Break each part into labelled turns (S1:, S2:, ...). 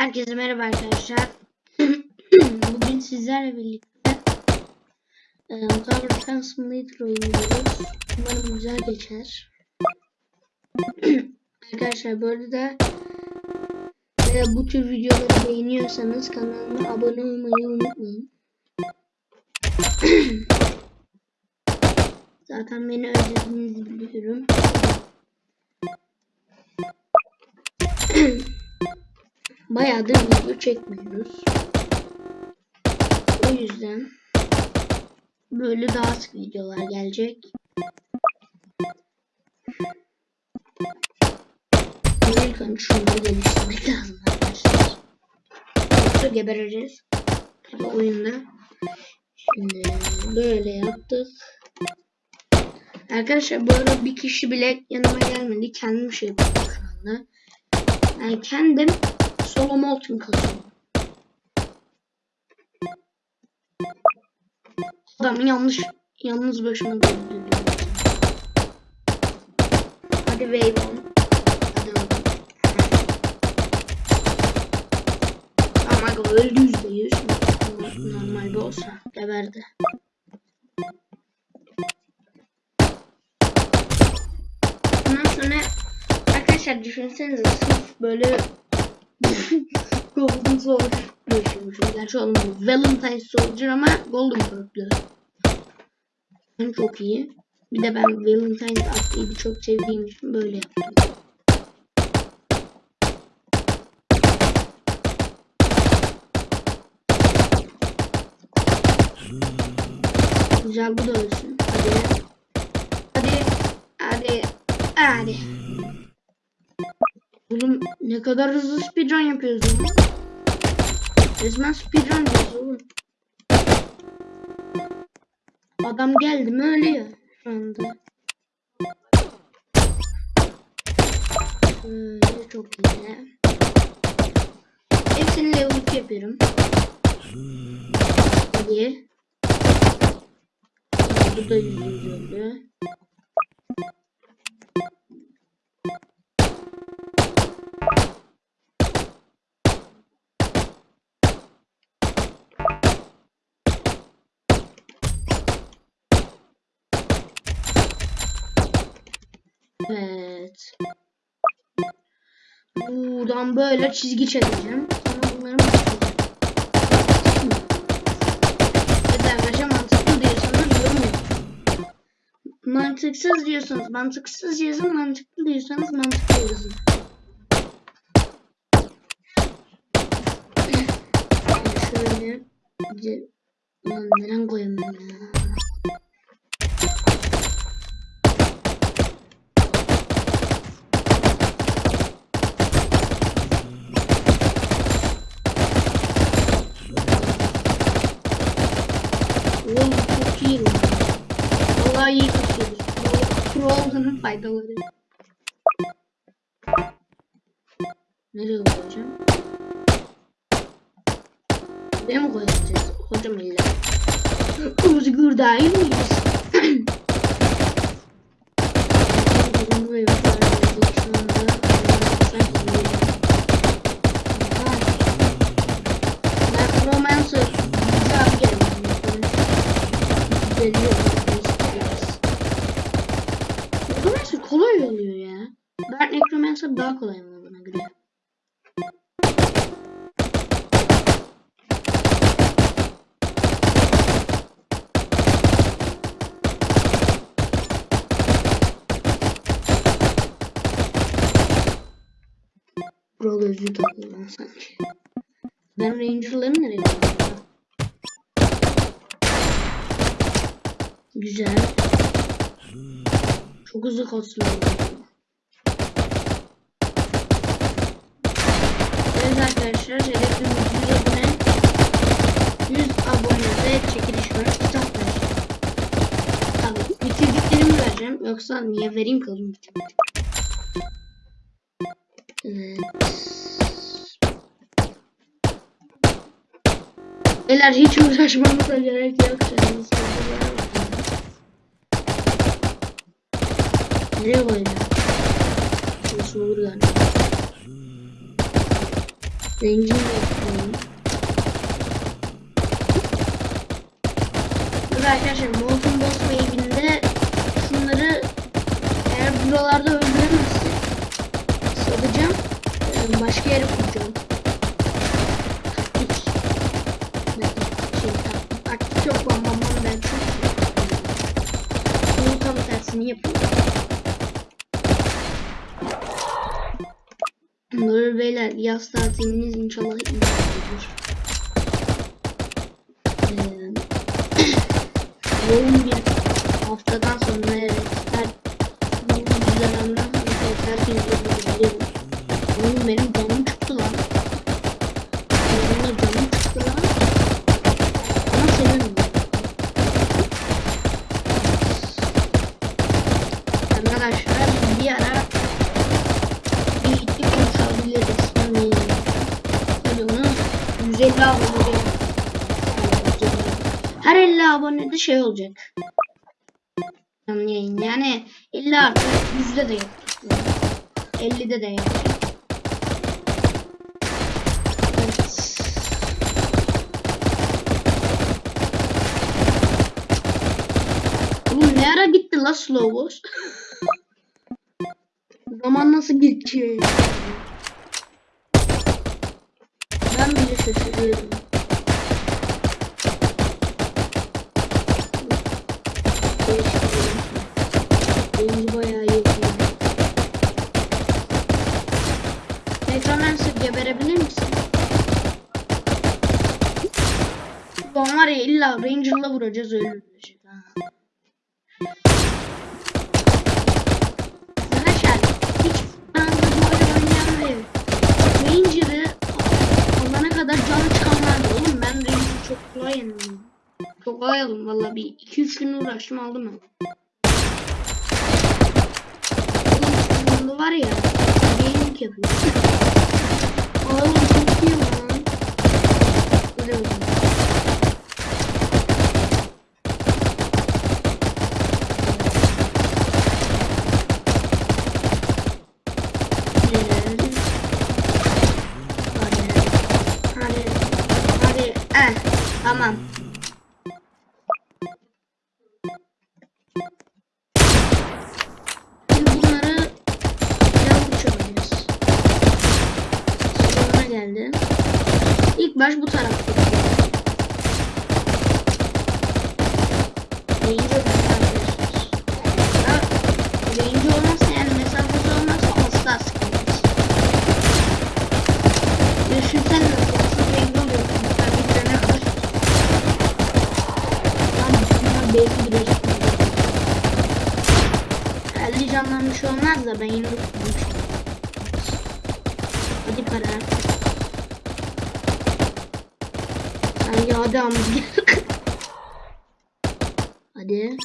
S1: Herkese merhaba arkadaşlar. Bugün sizlerle birlikte e, Defense Simulator oynuyoruz. Umarım güzel geçer. arkadaşlar bu arada e, bu tür videoları beğeniyorsanız kanalıma abone olmayı unutmayın. Zaten beni özlediğinizi biliyorum. Bayağıdır video çekmiyoruz. O yüzden böyle daha sık videolar gelecek. Önce şunları geliştirmek lazım arkadaşlar. Yoksa gebereceğiz. Tabi oyunda. Şimdi böyle yaptık. Arkadaşlar bu arada bir kişi bile yanıma gelmedi. Kendim şey yapıyorum şu anda. Yani kendim solo molten kasıyorum. Adam yanlış yalnız başıma gördü. Hadi wave on. Hadi bakalım. Ama öldü yüzde yüz. Normal bir olsa geberdi. Ondan sonra arkadaşlar düşünsenize sırf böyle Golden Soldier yaşıyormuşum. Gerçi oğlum Valentine Soldier ama Golden Purple. Yani çok iyi. Bir de ben Valentine atlayı çok sevdiğim için böyle yaptım. Güzel bu da ölsün. Hadi. Hadi. Hadi. Hadi. Oğlum ne kadar hızlı speedrun yapıyoruz ya. Resmen speedrun yapıyoruz oğlum. Adam geldi mi ölüyor şu anda. Şöyle çok iyi. Hepsini level 2 yapıyorum. Hadi. Bu da yüzde yüz Buradan böyle çizgi çekeceğim. Sonra bunları başlayacağım. Evet arkadaşlar mantıklı diyorsanız yorum yapın. Mantıksız diyorsanız mantıksız yazın. Mantıklı diyorsanız mantıklı yazın. Şöyle. Lan neden koyamıyorum ya? Oğlum çok iyi lan. Vallahi iyi tutuyoruz. Pro olduğunun faydaları. Nereye koyacağım? Buraya mı koyacağız? Hocam illa. Özgür değil miyiz? Bizim buraya koyacağız şu anda. Sanki böyle. Aha. Necromancer. Güzel geldi. Geliyor. Necromancer kolay oluyor ya. Dark Necromancer daha kolay oluyor bana göre. Bro gözlüğü takıyor lan sanki. Ben Ranger'ları nereye koydum? Güzel. Çok hızlı kasıyor. Arkadaşlar hedefimiz 100 abone. 100 abonede çekiliş var. Kitap vereceğim. Tabii bitirdiklerimi vereceğim. Yoksa niye vereyim ki oğlum bitirmedim. Evet. Beyler hiç uğraşmamıza gerek yok. Sıkılır. Nereye koyacağım? Şurası olur galiba. Range'ini de yaz tatiliniz inşallah iyi olur. Ee, yoğun bir haftadan sonra evet her bu güzelemden sonra evet, herkes. Oğlum benim canım çıktı lan. Benim canım çıktı lan. Ama senin Arkadaşlar bir ara 150 abone her 50 abonede şey olacak. Yayın. Yani 50 artı 100'de de yapacak. 50'de de yapacak. Ne ara bitti la slow boss? Zaman nasıl geçiyor? Ben şaşırıyorum. Değiştirelim. Rengi bayağı iyi. Necromancer geberebilir misin? Ulan var ya illa Ranger'la vuracağız öldürecek valla bir 2-3 gün uğraştım aldım ben. Şu var ya gaming yapıyor. Baş bu tarafta. Range arkadaşlar. Range olmazsa yani mesafesi olmazsa asla sıkıntı. Düşünsene nasıl range oluyorsun. Ben bir tane kadar. Lan bunlar belki bilecek. 50 candan bir şey olmaz da ben yine tutmuştum. Hadi para. Hadi amca. Hadi.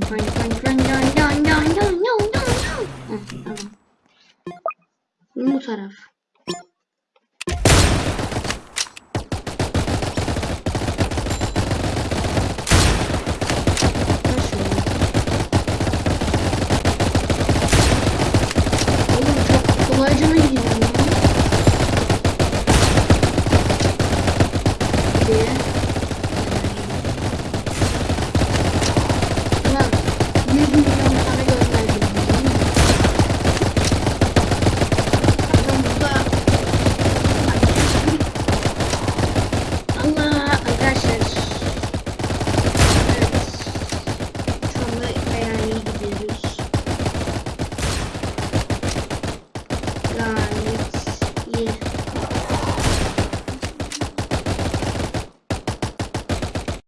S1: Tamam. Bu taraf.